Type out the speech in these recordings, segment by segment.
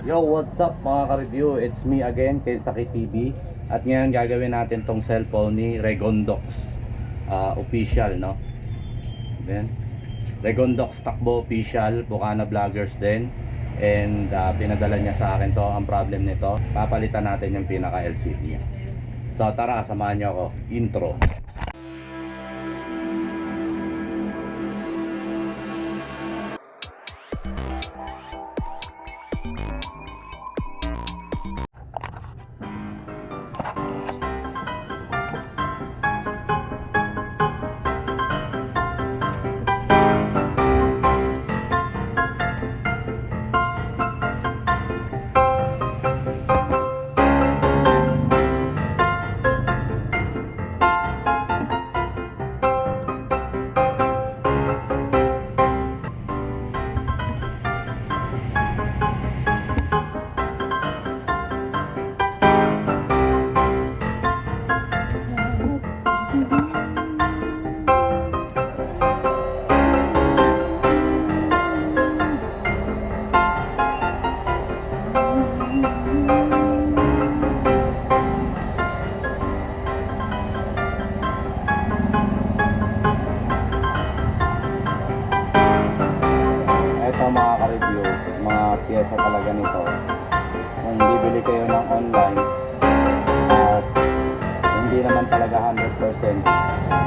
Yo, what's up mga ka-review? It's me again, Kensaki TV. At ngayon gagawin natin tong cellphone ni Regondox uh, official, no? Then, Regondox Takbo official, Bukana Vloggers din. And uh, pinadala niya sa akin to ang problem nito. Papalitan natin yung pinaka LCD niya. So tara, samahan niyo ako. Intro. Pyesa talaga nito. Kung bibili kayo ng online at hindi naman talaga 100%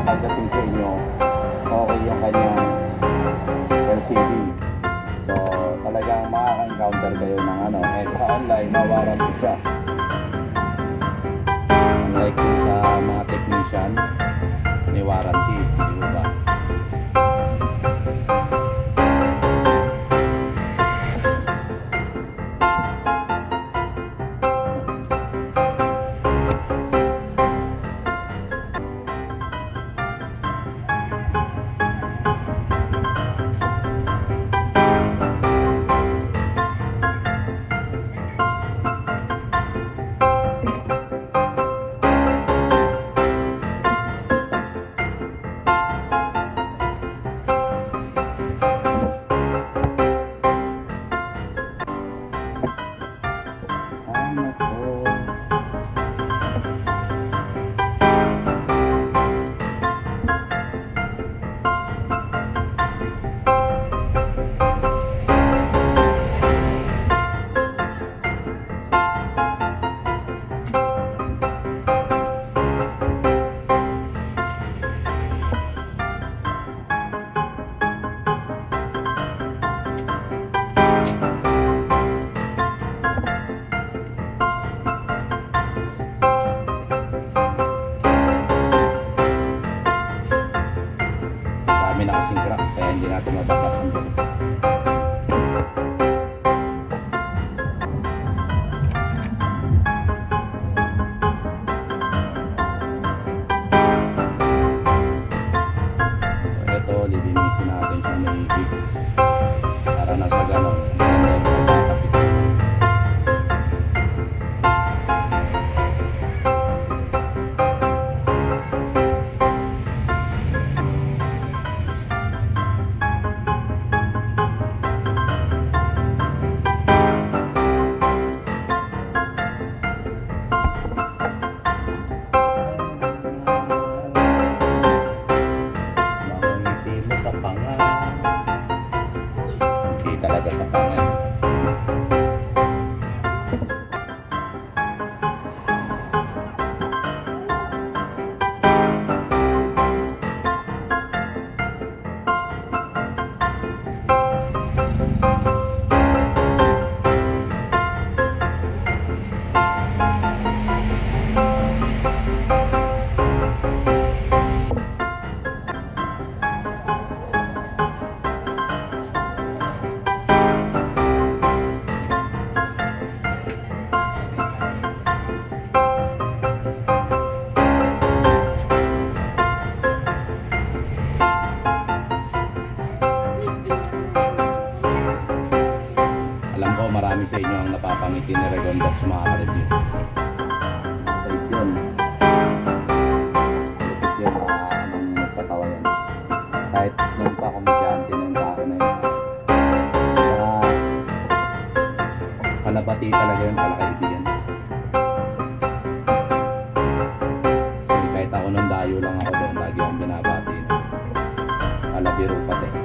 pagdating sa inyo, okay yung kanyang LCD. So talagang makaka-encounter kayo ng ano, eh sa online, mawarranty siya. Unlike sa mga technician, may warranty, lilinisin natin siya maigig. Para na sa napapangiti ni Regondox mga ka-review. Wait yun. Lupit yun mga anong nagpatawa yan. Kahit nung pa komedyante ng tao na yun. Kaya Palabati talaga yun pala kaibigan. Kasi kahit ako nung dayo lang ako doon, lagi akong binabati. Palabiro pati.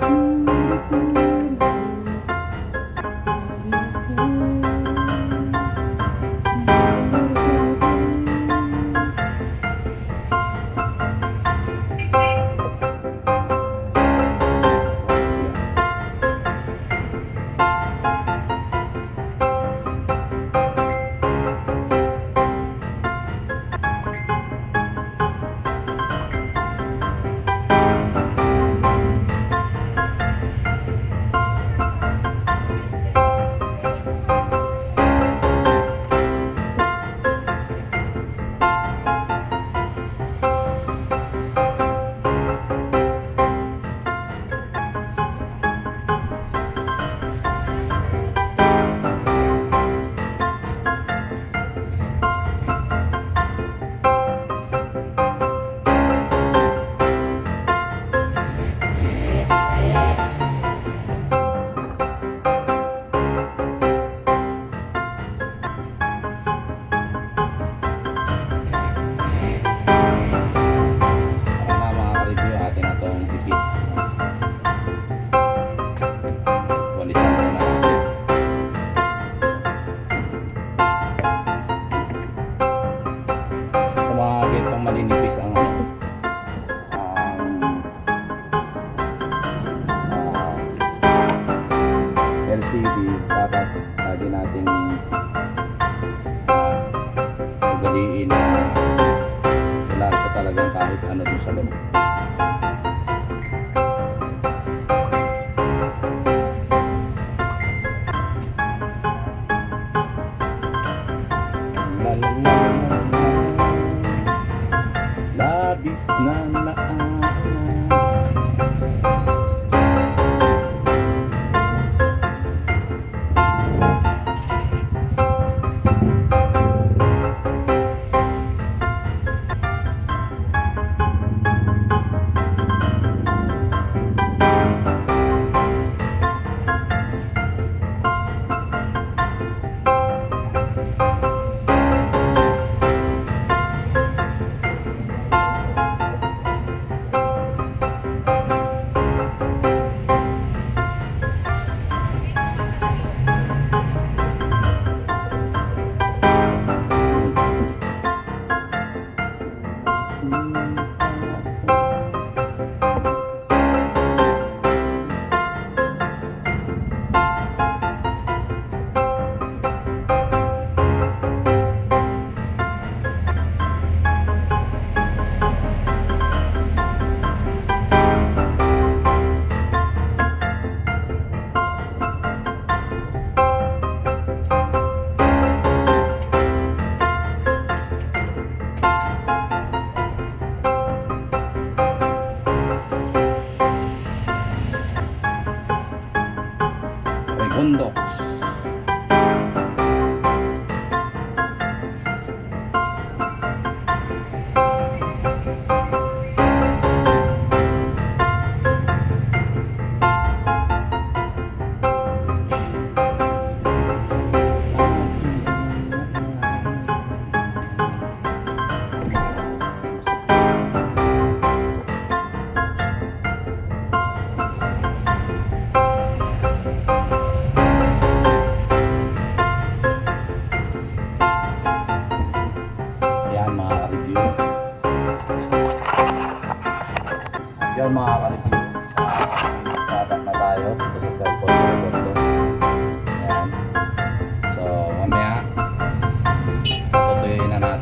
Para na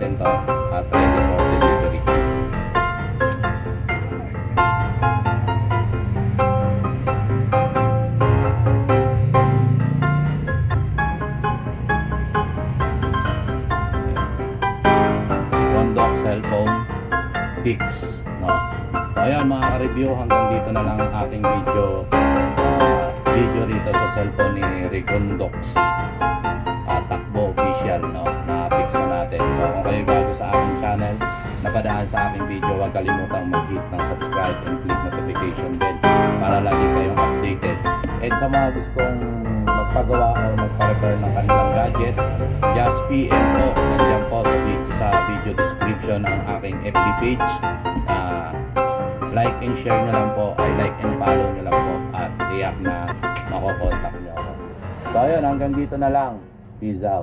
natin ah, to at ready for delivery. Rondok cellphone Bix. No? So ayan mga ka-review hanggang dito na lang ang ating video ah, video rito sa cellphone ni Rigondox. Ah, Atakbo Official. No? Napadaan sa aking video, huwag kalimutang mag-hit ng subscribe and click notification bell para lagi kayong updated. And sa mga gustong magpagawa o magpa-repair ng kanilang gadget, just PM po. Nandiyan po sa video, sa video description ang aking FB page. Ah, like and share nyo lang po. I like and follow nyo lang po. At iyak na makokontak nyo ako. So ayun, hanggang dito na lang. Peace out.